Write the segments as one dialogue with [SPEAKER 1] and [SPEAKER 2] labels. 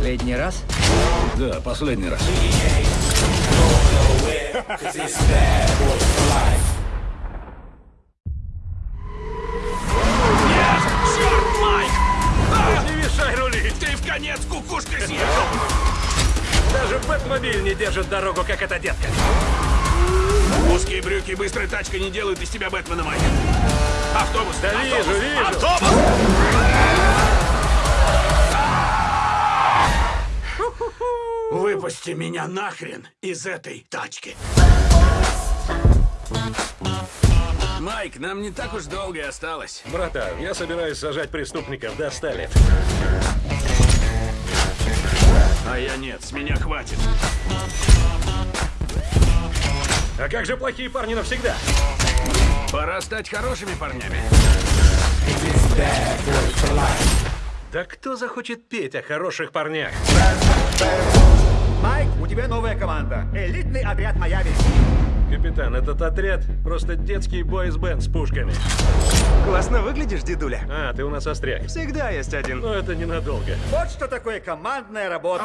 [SPEAKER 1] Последний раз?
[SPEAKER 2] Да, последний раз.
[SPEAKER 3] Черт, Майк! А! Не мешай рулить! Ты в конец кукушкой съехал!
[SPEAKER 4] Даже Бэтмобиль не держит дорогу, как эта детка.
[SPEAKER 3] Узкие брюки и быстрая тачка не делают из тебя Бэтмена, Майк. Автобус!
[SPEAKER 4] Да
[SPEAKER 3] автобус,
[SPEAKER 4] вижу, вижу.
[SPEAKER 3] Автобус! Выпусти меня нахрен из этой тачки. Майк, нам не так уж долго и осталось.
[SPEAKER 4] Братан, я собираюсь сажать преступников до 100 лет.
[SPEAKER 3] А я нет, с меня хватит.
[SPEAKER 4] А как же плохие парни навсегда?
[SPEAKER 3] Пора стать хорошими парнями.
[SPEAKER 4] Да кто захочет петь о хороших парнях?
[SPEAKER 5] Майк, у тебя новая команда. Элитный отряд Майами.
[SPEAKER 4] Капитан, этот отряд просто детский бойс-бенд с пушками.
[SPEAKER 6] Классно выглядишь, дедуля.
[SPEAKER 4] А, ты у нас остряк.
[SPEAKER 6] Всегда есть один.
[SPEAKER 4] Но это ненадолго.
[SPEAKER 5] Вот что такое командная работа.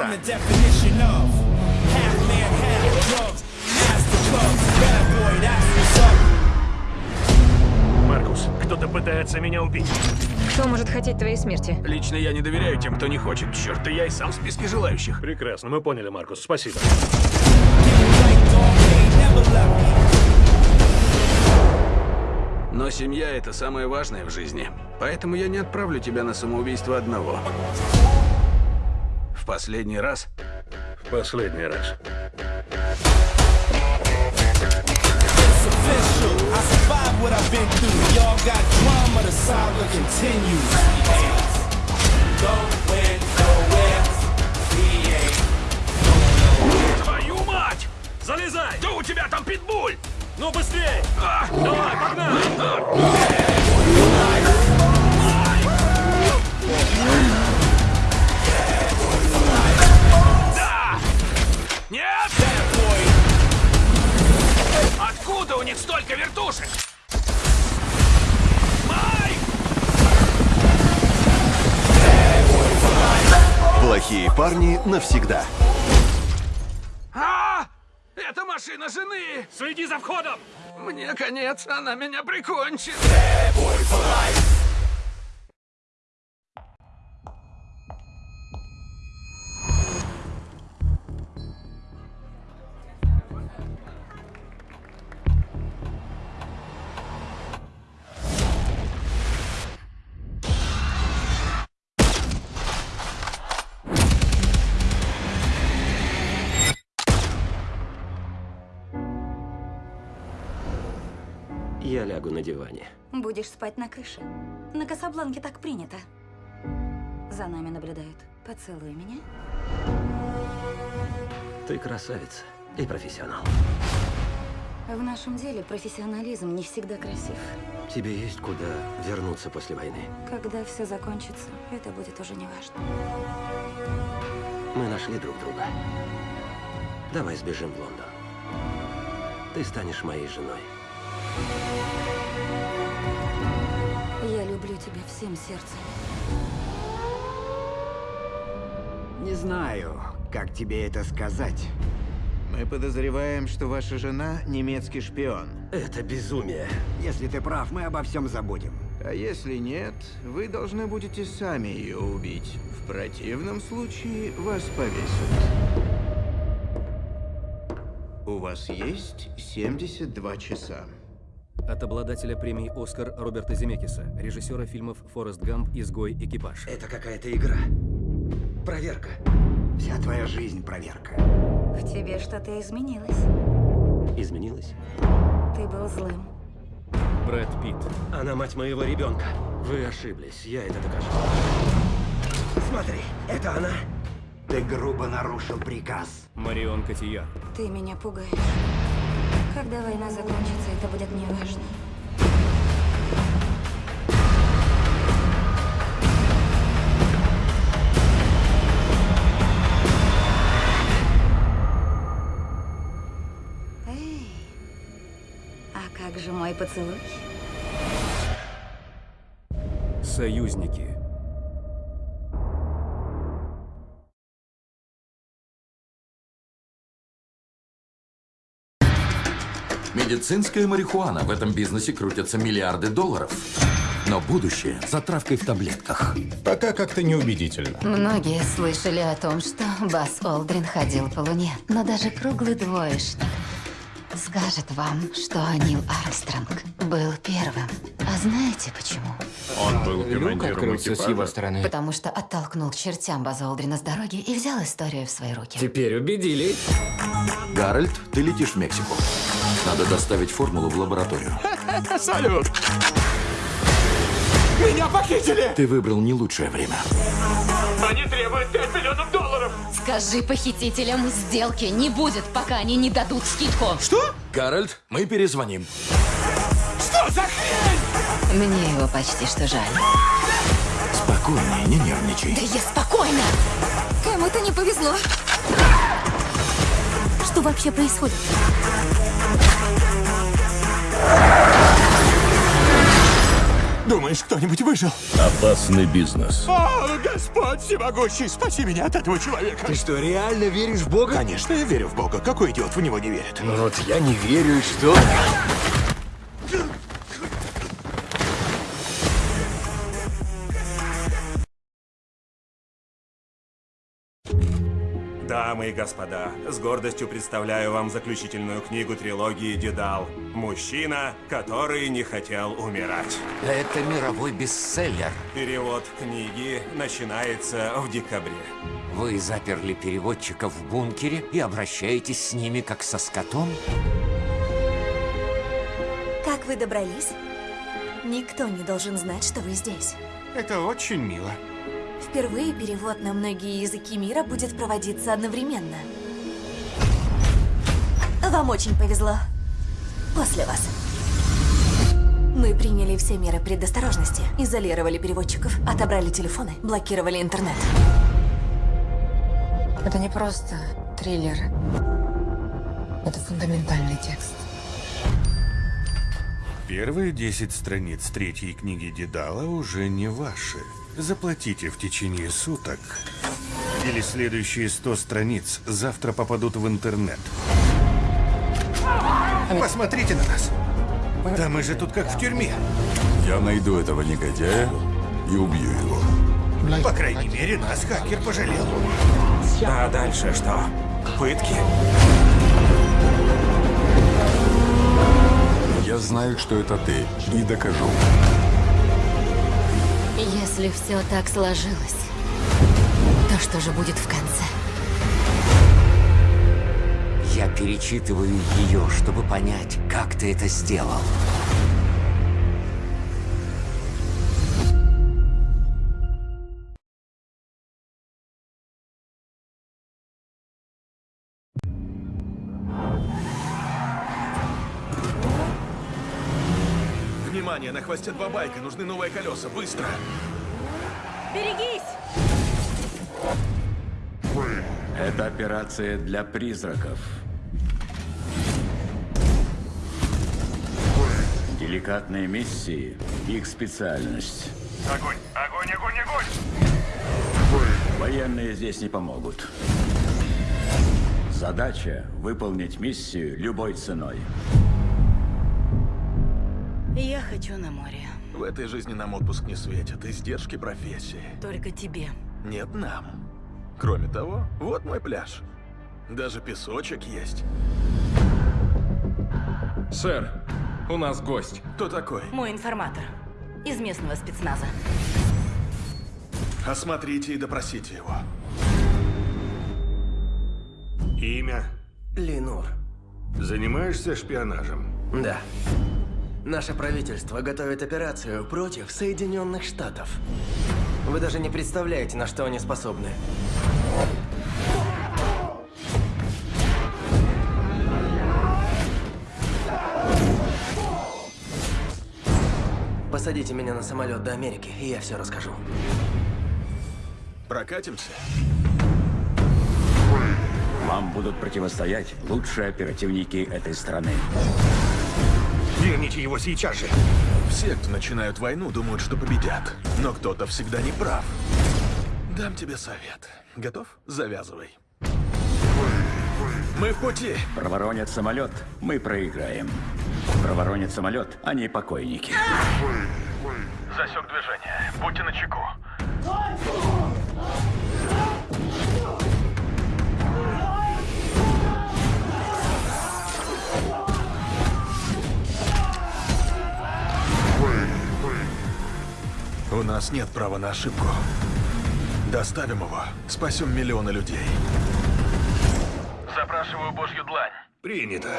[SPEAKER 4] Маркус, кто-то пытается меня убить.
[SPEAKER 7] Кто может хотеть твоей смерти?
[SPEAKER 3] Лично я не доверяю тем, кто не хочет. Черт, да я и сам в списке желающих.
[SPEAKER 4] Прекрасно, мы поняли, Маркус, спасибо.
[SPEAKER 3] Но семья — это самое важное в жизни. Поэтому я не отправлю тебя на самоубийство одного. В последний раз
[SPEAKER 4] В последний раз.
[SPEAKER 8] What I've been through. Y'all got drama, the saga continues. Going nowhere. We ain't
[SPEAKER 3] Твою мать!
[SPEAKER 4] Залезай!
[SPEAKER 3] Да у тебя там питбуль!
[SPEAKER 4] Ну быстрее!
[SPEAKER 3] А!
[SPEAKER 4] Давай, погнали!
[SPEAKER 3] Да! Нет! Откуда у них столько вертушек?
[SPEAKER 9] Плохие парни навсегда.
[SPEAKER 3] А! Это машина жены!
[SPEAKER 4] Следи за входом!
[SPEAKER 3] Мне конец, она меня прикончит!
[SPEAKER 10] Я лягу на диване.
[SPEAKER 7] Будешь спать на крыше. На Касабланке так принято. За нами наблюдают. Поцелуй меня.
[SPEAKER 10] Ты красавица и профессионал.
[SPEAKER 7] В нашем деле профессионализм не всегда красив.
[SPEAKER 10] Тебе есть куда вернуться после войны.
[SPEAKER 7] Когда все закончится, это будет уже не важно.
[SPEAKER 10] Мы нашли друг друга. Давай сбежим в Лондон. Ты станешь моей женой.
[SPEAKER 7] Я люблю тебя всем сердцем.
[SPEAKER 5] Не знаю, как тебе это сказать. Мы подозреваем, что ваша жена немецкий шпион.
[SPEAKER 10] Это безумие.
[SPEAKER 5] Если ты прав, мы обо всем забудем. А если нет, вы должны будете сами ее убить. В противном случае вас повесят. У вас есть 72 часа.
[SPEAKER 11] От обладателя премии «Оскар» Роберта Земекиса, режиссера фильмов «Форест Гамп», «Изгой», «Экипаж».
[SPEAKER 10] Это какая-то игра. Проверка.
[SPEAKER 5] Вся твоя жизнь проверка.
[SPEAKER 7] В тебе что-то изменилось.
[SPEAKER 10] Изменилась?
[SPEAKER 7] Ты был злым.
[SPEAKER 11] Брэд Питт.
[SPEAKER 10] Она мать моего ребенка. Вы ошиблись, я это докажу. Смотри, это она.
[SPEAKER 5] Ты грубо нарушил приказ.
[SPEAKER 11] Марион Котияр.
[SPEAKER 7] Ты меня пугаешь. Когда война закончится, это будет неважно. Эй, а как же мой поцелуй?
[SPEAKER 11] Союзники.
[SPEAKER 1] Медицинская марихуана. В этом бизнесе крутятся миллиарды долларов. Но будущее за травкой в таблетках.
[SPEAKER 12] Пока как-то неубедительно.
[SPEAKER 13] Многие слышали о том, что Бас Олдрин ходил по Луне, но даже круглый двоечник скажет вам, что Нил Армстронг был первым. А знаете почему?
[SPEAKER 12] Он был командиром экипажа.
[SPEAKER 10] стороны.
[SPEAKER 13] Потому что оттолкнул к чертям Базза Олдрина с дороги и взял историю в свои руки.
[SPEAKER 10] Теперь убедили.
[SPEAKER 1] Гарольд, ты летишь в Мексику. Надо доставить формулу в лабораторию.
[SPEAKER 14] Салют! Меня похитили!
[SPEAKER 1] Ты выбрал не лучшее время.
[SPEAKER 14] Они требуют 5 миллионов долларов!
[SPEAKER 13] Скажи похитителям, сделки не будет, пока они не дадут скидку.
[SPEAKER 14] Что?
[SPEAKER 1] Гарольд, мы перезвоним.
[SPEAKER 14] Что за хрень?
[SPEAKER 13] Мне его почти что жаль.
[SPEAKER 1] Спокойнее, не нервничай.
[SPEAKER 13] Да я спокойно!
[SPEAKER 15] Кому-то не повезло. Что вообще происходит?
[SPEAKER 14] Думаешь, кто-нибудь выжил?
[SPEAKER 2] Опасный бизнес.
[SPEAKER 14] О, Господь всемогущий, спаси меня от этого человека!
[SPEAKER 10] Ты что, реально веришь в Бога?
[SPEAKER 14] Конечно, я верю в Бога. Какой идиот в него не верит?
[SPEAKER 10] Ну вот я не верю, и что?
[SPEAKER 6] Дамы и господа, с гордостью представляю вам заключительную книгу трилогии «Дедал». Мужчина, который не хотел умирать.
[SPEAKER 1] Это мировой бестселлер.
[SPEAKER 6] Перевод книги начинается в декабре.
[SPEAKER 1] Вы заперли переводчиков в бункере и обращаетесь с ними как со скотом?
[SPEAKER 15] Как вы добрались? Никто не должен знать, что вы здесь.
[SPEAKER 14] Это очень мило.
[SPEAKER 15] Впервые перевод на многие языки мира будет проводиться одновременно. Вам очень повезло. После вас. Мы приняли все меры предосторожности, изолировали переводчиков, отобрали телефоны, блокировали интернет.
[SPEAKER 13] Это не просто триллер. Это фундаментальный текст.
[SPEAKER 12] Первые 10 страниц третьей книги Дедала уже не ваши. Заплатите в течение суток. Или следующие 100 страниц завтра попадут в интернет. Посмотрите на нас. Да мы же тут как в тюрьме.
[SPEAKER 3] Я найду этого негодяя и убью его.
[SPEAKER 14] По крайней мере, нас хакер пожалел.
[SPEAKER 6] А дальше что? Пытки?
[SPEAKER 3] Я знаю, что это ты, и докажу.
[SPEAKER 13] Если все так сложилось, то что же будет в конце?
[SPEAKER 1] Я перечитываю ее, чтобы понять, как ты это сделал.
[SPEAKER 14] Внимание, на хвосте два байка. Нужны новые колеса. Быстро.
[SPEAKER 15] Берегись!
[SPEAKER 2] Это операция для призраков. Деликатные миссии — их специальность.
[SPEAKER 14] Огонь, огонь, огонь, огонь!
[SPEAKER 2] Военные здесь не помогут. Задача — выполнить миссию любой ценой.
[SPEAKER 15] Я хочу на море.
[SPEAKER 14] В этой жизни нам отпуск не светит. Издержки профессии.
[SPEAKER 15] Только тебе.
[SPEAKER 14] Нет нам. Кроме того, вот мой пляж. Даже песочек есть.
[SPEAKER 10] Сэр, у нас гость.
[SPEAKER 14] Кто такой?
[SPEAKER 15] Мой информатор. Из местного спецназа.
[SPEAKER 14] Осмотрите и допросите его. Имя?
[SPEAKER 10] Ленур.
[SPEAKER 14] Занимаешься шпионажем?
[SPEAKER 10] Да. Наше правительство готовит операцию против Соединенных Штатов. Вы даже не представляете, на что они способны. Посадите меня на самолет до Америки, и я все расскажу.
[SPEAKER 14] Прокатимся?
[SPEAKER 2] Вам будут противостоять лучшие оперативники этой страны.
[SPEAKER 14] Верните его сейчас же. Все, кто начинают войну, думают, что победят. Но кто-то всегда не прав. Дам тебе совет. Готов? Завязывай. Мы в пути.
[SPEAKER 2] Проворонят самолет, мы проиграем. Проворонят самолет, они покойники.
[SPEAKER 14] Засек движение. Будьте начеку. У нас нет права на ошибку. Доставим его, спасем миллионы людей. Запрашиваю божью длань. Принято.